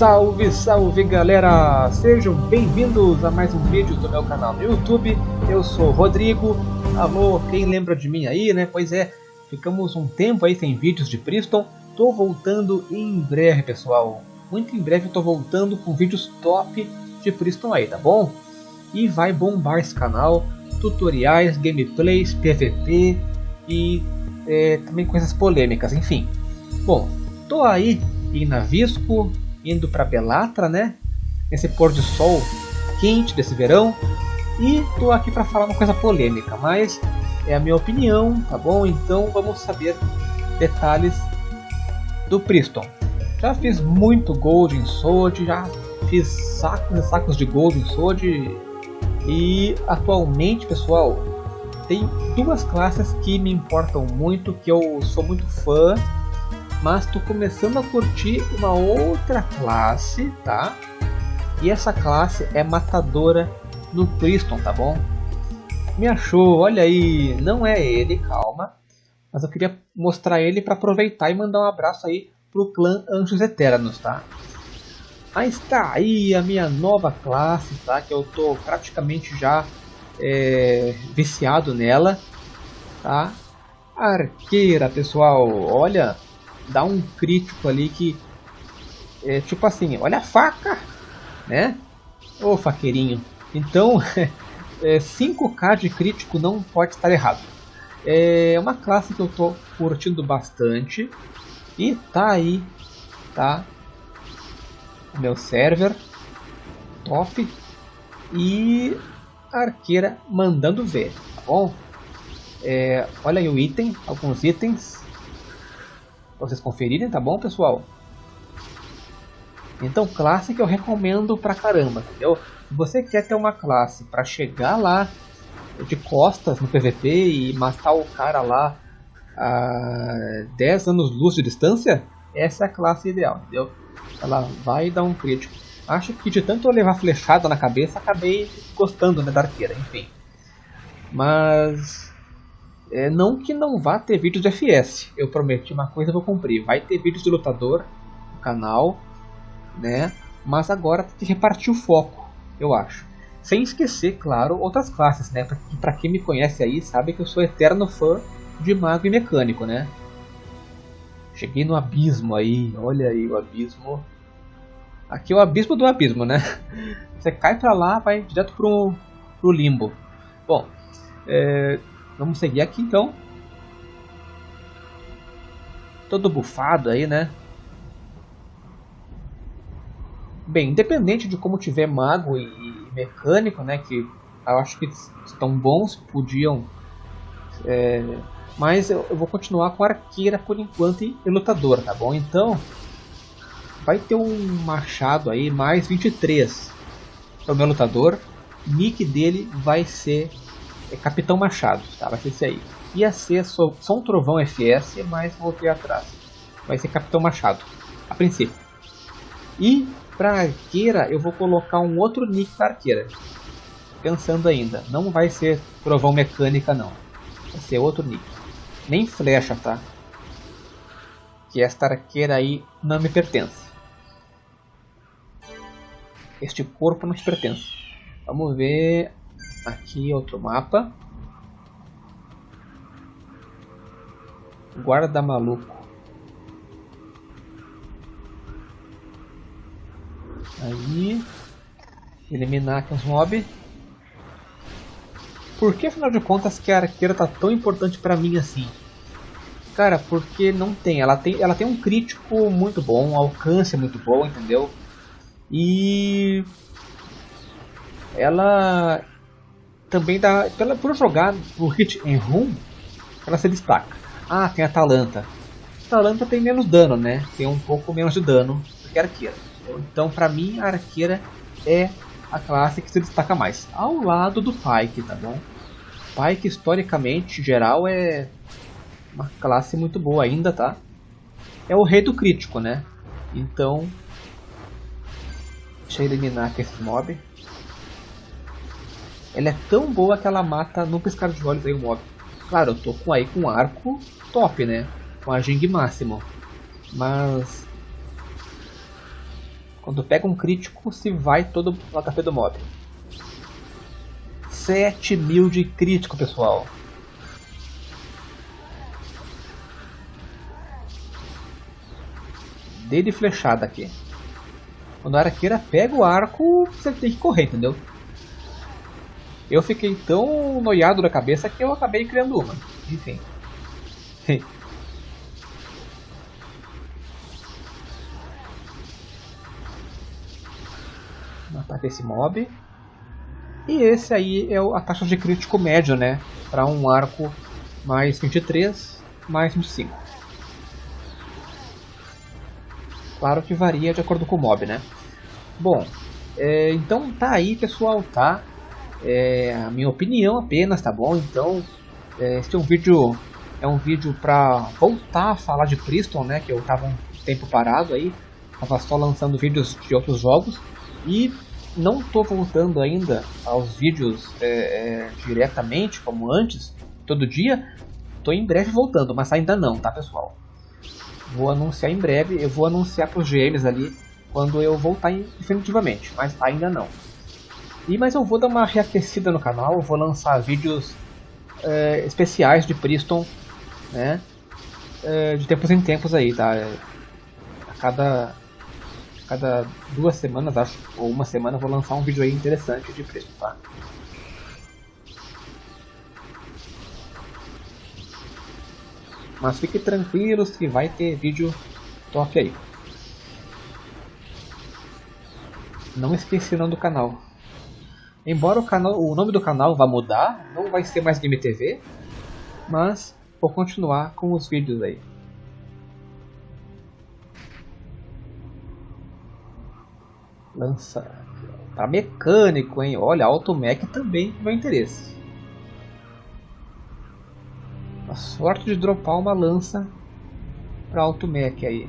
Salve, salve galera! Sejam bem-vindos a mais um vídeo do meu canal no YouTube. Eu sou Rodrigo. Alô, quem lembra de mim aí, né? Pois é, ficamos um tempo aí sem vídeos de Priston. Tô voltando em breve, pessoal. Muito em breve eu tô voltando com vídeos top de Priston aí, tá bom? E vai bombar esse canal. Tutoriais, gameplays, PVP e é, também coisas polêmicas, enfim. Bom, tô aí em Navisco, indo para Belatra, né? Nesse pôr de sol quente desse verão. E tô aqui para falar uma coisa polêmica, mas é a minha opinião, tá bom? Então vamos saber detalhes do Priston. Já fiz muito Gold em Sword, já fiz sacos e sacos de Gold em Sword e atualmente, pessoal, tem duas classes que me importam muito, que eu sou muito fã mas estou começando a curtir uma outra classe, tá? E essa classe é matadora no Priston, tá bom? Me achou, olha aí, não é ele, calma. Mas eu queria mostrar ele para aproveitar e mandar um abraço aí pro clã Anjos Eternos, tá? Aí está aí a minha nova classe, tá? Que eu tô praticamente já é, viciado nela, tá? Arqueira, pessoal, olha, dá um crítico ali que é tipo assim, olha a faca, né? Ô faqueirinho. Então, é, 5k de crítico não pode estar errado. É uma classe que eu tô curtindo bastante e tá aí, tá? Meu server top e arqueira mandando ver, tá bom? É, olha aí o item, alguns itens para vocês conferirem, tá bom, pessoal? Então, classe que eu recomendo pra caramba, entendeu? Se você quer ter uma classe para chegar lá de costas no PVP e matar o cara lá a 10 anos luz de distância, essa é a classe ideal, entendeu? Ela vai dar um crítico. Acho que de tanto eu levar flechada na cabeça, acabei gostando né, da arqueira, enfim. Mas é, não que não vá ter vídeos de FS. Eu prometi uma coisa, vou cumprir. Vai ter vídeos de lutador no canal, né? Mas agora tem que repartir o foco, eu acho. Sem esquecer, claro, outras classes, né? Pra, quem me conhece aí, sabe que eu sou eterno fã de mago e mecânico, né? Cheguei no abismo aí, olha aí o abismo. Aqui é o abismo do abismo, né? Você cai pra lá, vai direto pro, pro limbo. Bom, é, Vamos seguir aqui então. Todo bufado aí, né? Bem, independente de como tiver mago e, mecânico, né? Que eu acho que estão bons, podiam. É, mas eu, eu, vou continuar com arqueira por enquanto e, e lutador, tá bom? Então, vai ter um machado aí, mais 23 para o meu lutador. Nick dele vai ser é Capitão Machado, tá? Vai ser esse aí. Ia ser só, só um Trovão FS, mas voltei atrás. Vai ser Capitão Machado, a princípio. E para arqueira eu vou colocar um outro nick para arqueira. Pensando ainda, não vai ser Trovão Mecânica não. Vai ser outro nick. Nem flecha, tá? Que esta arqueira aí não me pertence. Este corpo não te pertence. Vamos ver Aqui outro mapa. Guarda maluco. Aí. Eliminar aqui os mobs. Por que afinal de contas que a arqueira tá tão importante pra mim assim? Cara, porque não tem. Ela tem, ela tem um crítico muito bom, um alcance muito bom, entendeu? E ela também dá, pela, por jogar o hit em room, ela se destaca. Ah, tem a Atalanta. Atalanta tem menos dano, né? Tem um pouco menos de dano do que a arqueira. Então, pra mim, a arqueira é a classe que se destaca mais. Ao lado do Pike, tá bom? Pike, historicamente, geral, é uma classe muito boa ainda, tá? É o rei do crítico, né? Então, deixa eu eliminar aqui esse mob. Ela é tão boa que ela mata no piscar de olhos aí o mob. Claro, eu tô com aí com arco top, né? Com a Jing máximo. Mas Quando pega um crítico, se vai todo o HP do mob. 7 mil de crítico, pessoal. Dei de flechada aqui. Quando a arqueira pega o arco, você tem que correr, entendeu? Eu fiquei tão noiado da cabeça que eu acabei criando uma. Enfim. Matar esse mob. E esse aí é a taxa de crítico médio, né? Para um arco mais 23, mais 25. Claro que varia de acordo com o mob, né? Bom, é, então tá aí pessoal, tá? É a minha opinião apenas, tá bom? Então, é, este é um vídeo é um vídeo para voltar a falar de Priston, né? Que eu tava um tempo parado aí, tava só lançando vídeos de outros jogos e não tô voltando ainda aos vídeos é, é, diretamente como antes, todo dia. Tô em breve voltando, mas ainda não, tá pessoal? Vou anunciar em breve, eu vou anunciar para os GMs ali quando eu voltar definitivamente, mas ainda não. E mas eu vou dar uma reaquecida no canal, vou lançar vídeos é, especiais de Priston, né? É, de tempos em tempos aí, tá? A cada, cada duas semanas, acho, ou uma semana, vou lançar um vídeo aí interessante de Priston, tá? Mas fiquem tranquilos que vai ter vídeo top aí. Não esqueci o nome do canal. Embora o, canal, o nome do canal vá mudar, não vai ser mais Game TV, mas vou continuar com os vídeos aí. Lança para mecânico, hein? Olha, Automech também meu interesse. A sorte de dropar uma lança para Automech aí.